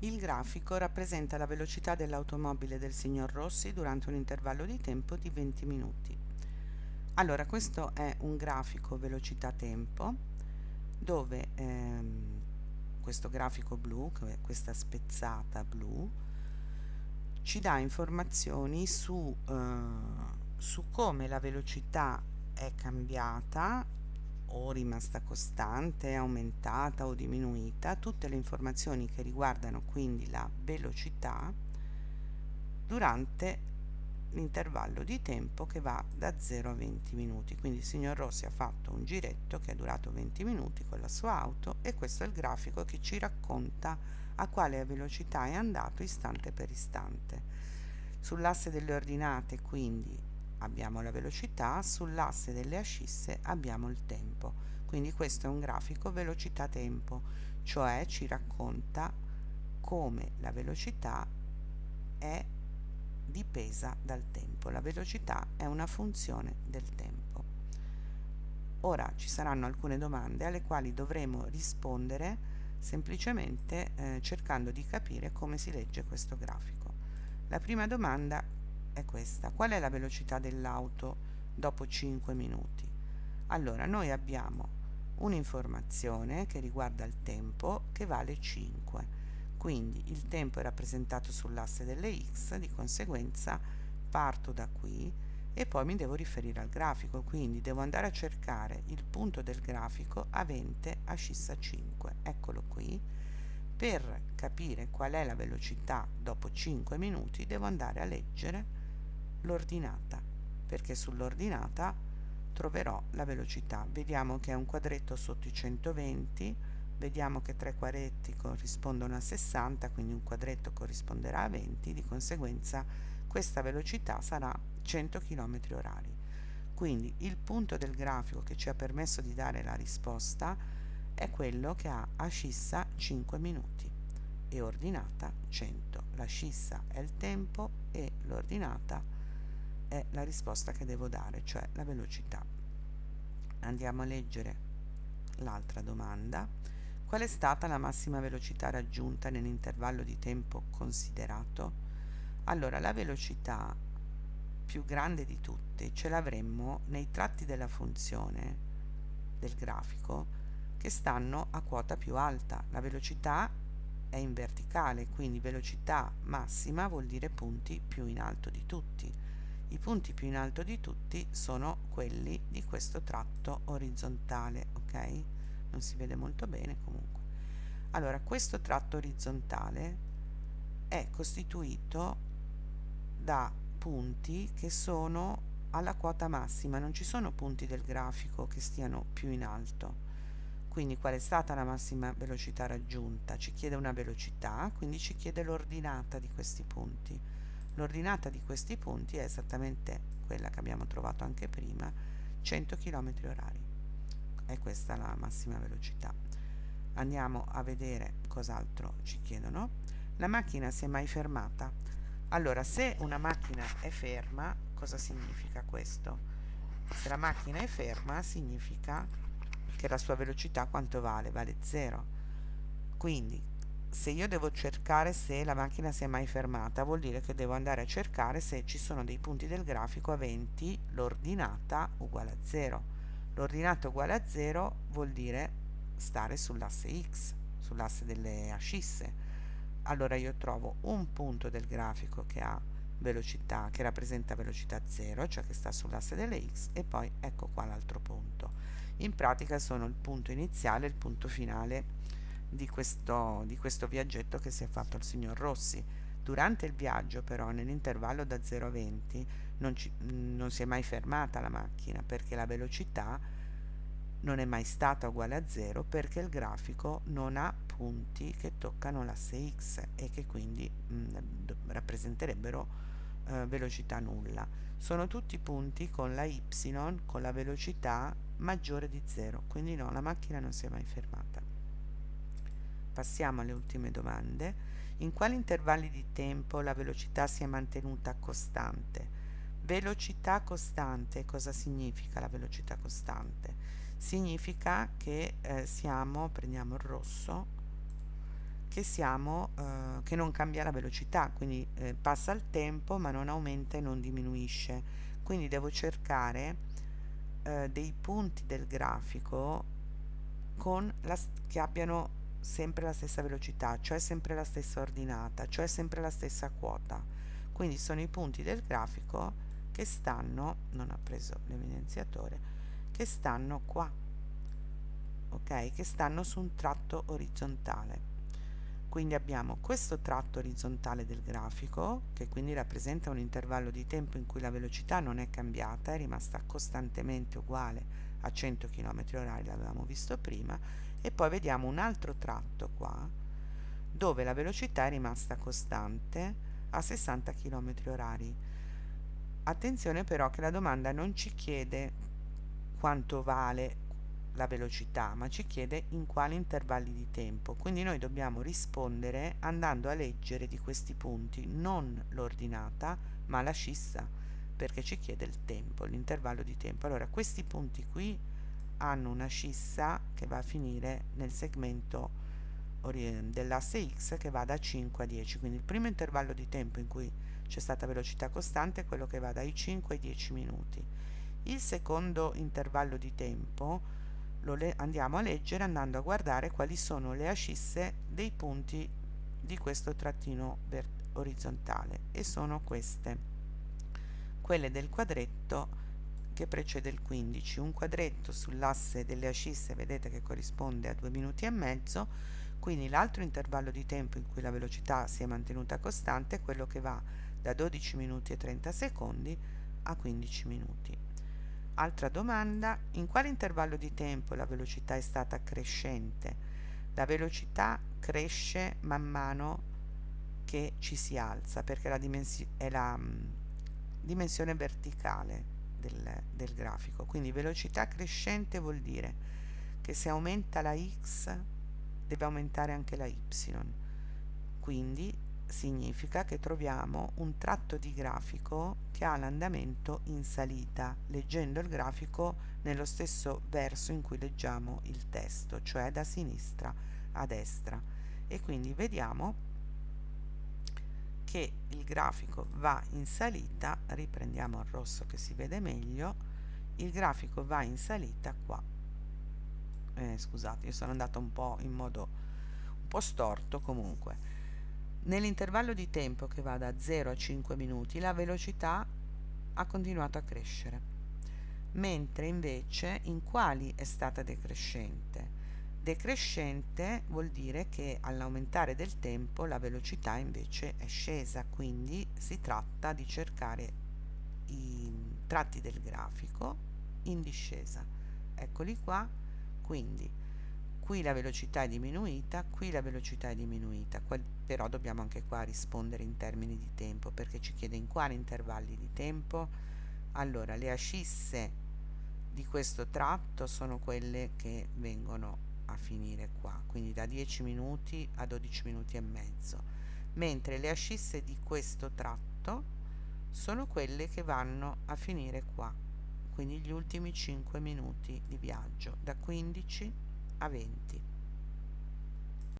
Il grafico rappresenta la velocità dell'automobile del signor Rossi durante un intervallo di tempo di 20 minuti. Allora, questo è un grafico velocità-tempo dove ehm, questo grafico blu, questa spezzata blu, ci dà informazioni su, eh, su come la velocità è cambiata o rimasta costante, aumentata o diminuita, tutte le informazioni che riguardano quindi la velocità durante l'intervallo di tempo che va da 0 a 20 minuti. Quindi il signor Rossi ha fatto un giretto che è durato 20 minuti con la sua auto e questo è il grafico che ci racconta a quale velocità è andato istante per istante. Sull'asse delle ordinate quindi abbiamo la velocità, sull'asse delle ascisse abbiamo il tempo. Quindi questo è un grafico velocità-tempo, cioè ci racconta come la velocità è dipesa dal tempo. La velocità è una funzione del tempo. Ora ci saranno alcune domande alle quali dovremo rispondere semplicemente eh, cercando di capire come si legge questo grafico. La prima domanda è questa. Qual è la velocità dell'auto dopo 5 minuti? Allora, noi abbiamo un'informazione che riguarda il tempo che vale 5. Quindi il tempo è rappresentato sull'asse delle x, di conseguenza parto da qui e poi mi devo riferire al grafico, quindi devo andare a cercare il punto del grafico avente ascissa 5. Eccolo qui per capire qual è la velocità dopo 5 minuti devo andare a leggere l'ordinata perché sull'ordinata troverò la velocità. Vediamo che è un quadretto sotto i 120 vediamo che tre quadretti corrispondono a 60 quindi un quadretto corrisponderà a 20 di conseguenza questa velocità sarà 100 km orari. Quindi il punto del grafico che ci ha permesso di dare la risposta è quello che ha ascissa 5 minuti e ordinata 100 la scissa è il tempo e l'ordinata è la risposta che devo dare, cioè la velocità. Andiamo a leggere l'altra domanda. Qual è stata la massima velocità raggiunta nell'intervallo di tempo considerato? Allora, la velocità più grande di tutte ce l'avremmo nei tratti della funzione del grafico che stanno a quota più alta. La velocità è in verticale, quindi velocità massima vuol dire punti più in alto di tutti i punti più in alto di tutti sono quelli di questo tratto orizzontale ok? Non si vede molto bene comunque. Allora questo tratto orizzontale è costituito da punti che sono alla quota massima. Non ci sono punti del grafico che stiano più in alto. Quindi qual è stata la massima velocità raggiunta? Ci chiede una velocità quindi ci chiede l'ordinata di questi punti L'ordinata di questi punti è esattamente quella che abbiamo trovato anche prima, 100 km orari. È questa la massima velocità. Andiamo a vedere cos'altro ci chiedono. La macchina si è mai fermata? Allora, se una macchina è ferma, cosa significa questo? Se la macchina è ferma significa che la sua velocità quanto vale? Vale 0. Quindi se io devo cercare se la macchina si è mai fermata vuol dire che devo andare a cercare se ci sono dei punti del grafico aventi l'ordinata uguale a 0 l'ordinata uguale a 0 vuol dire stare sull'asse x sull'asse delle ascisse. Allora io trovo un punto del grafico che ha velocità che rappresenta velocità 0 cioè che sta sull'asse delle x e poi ecco qua l'altro punto. In pratica sono il punto iniziale e il punto finale di questo, di questo viaggetto che si è fatto il signor Rossi. Durante il viaggio però nell'intervallo da 0 a 20 non, ci, non si è mai fermata la macchina perché la velocità non è mai stata uguale a 0 perché il grafico non ha punti che toccano l'asse x e che quindi mh, rappresenterebbero eh, velocità nulla. Sono tutti punti con la y con la velocità maggiore di 0, quindi no, la macchina non si è mai fermata. Passiamo alle ultime domande. In quali intervalli di tempo la velocità si è mantenuta costante? Velocità costante, cosa significa la velocità costante? Significa che eh, siamo, prendiamo il rosso, che siamo eh, che non cambia la velocità quindi eh, passa il tempo ma non aumenta e non diminuisce quindi devo cercare eh, dei punti del grafico con la, che abbiano sempre la stessa velocità cioè sempre la stessa ordinata cioè sempre la stessa quota. Quindi sono i punti del grafico che stanno non ha preso l'evidenziatore che stanno qua ok? Che stanno su un tratto orizzontale. Quindi abbiamo questo tratto orizzontale del grafico che quindi rappresenta un intervallo di tempo in cui la velocità non è cambiata è rimasta costantemente uguale a 100 km h l'avevamo visto prima e poi vediamo un altro tratto qua dove la velocità è rimasta costante a 60 km h attenzione però che la domanda non ci chiede quanto vale la velocità ma ci chiede in quali intervalli di tempo. Quindi noi dobbiamo rispondere andando a leggere di questi punti non l'ordinata ma la scissa perché ci chiede il tempo l'intervallo di tempo. Allora questi punti qui hanno una scissa che va a finire nel segmento dell'asse x che va da 5 a 10 quindi il primo intervallo di tempo in cui c'è stata velocità costante è quello che va dai 5 ai 10 minuti. Il secondo intervallo di tempo lo andiamo a leggere andando a guardare quali sono le ascisse dei punti di questo trattino orizzontale e sono queste. Quelle del quadretto che precede il 15 un quadretto sull'asse delle ascisse vedete che corrisponde a due minuti e mezzo. Quindi l'altro intervallo di tempo in cui la velocità si è mantenuta costante è quello che va da 12 minuti e 30 secondi a 15 minuti. Altra domanda, in quale intervallo di tempo la velocità è stata crescente? La velocità cresce man mano che ci si alza perché la è la mh, dimensione verticale del, del grafico. Quindi velocità crescente vuol dire che se aumenta la x deve aumentare anche la y. Quindi significa che troviamo un tratto di grafico che ha l'andamento in salita, leggendo il grafico nello stesso verso in cui leggiamo il testo, cioè da sinistra a destra. E quindi vediamo che il grafico va in salita, riprendiamo il rosso che si vede meglio, il grafico va in salita qua. Eh, scusate, io sono andato un po' in modo un po' storto comunque Nell'intervallo di tempo che va da 0 a 5 minuti la velocità ha continuato a crescere, mentre invece in quali è stata decrescente? Decrescente vuol dire che all'aumentare del tempo la velocità invece è scesa, quindi si tratta di cercare i tratti del grafico in discesa. Eccoli qua, quindi qui la velocità è diminuita, qui la velocità è diminuita, però dobbiamo anche qua rispondere in termini di tempo perché ci chiede in quali intervalli di tempo. Allora, le ascisse di questo tratto sono quelle che vengono a finire qua, quindi da 10 minuti a 12 minuti e mezzo, mentre le ascisse di questo tratto sono quelle che vanno a finire qua, quindi gli ultimi 5 minuti di viaggio, da 15 a 20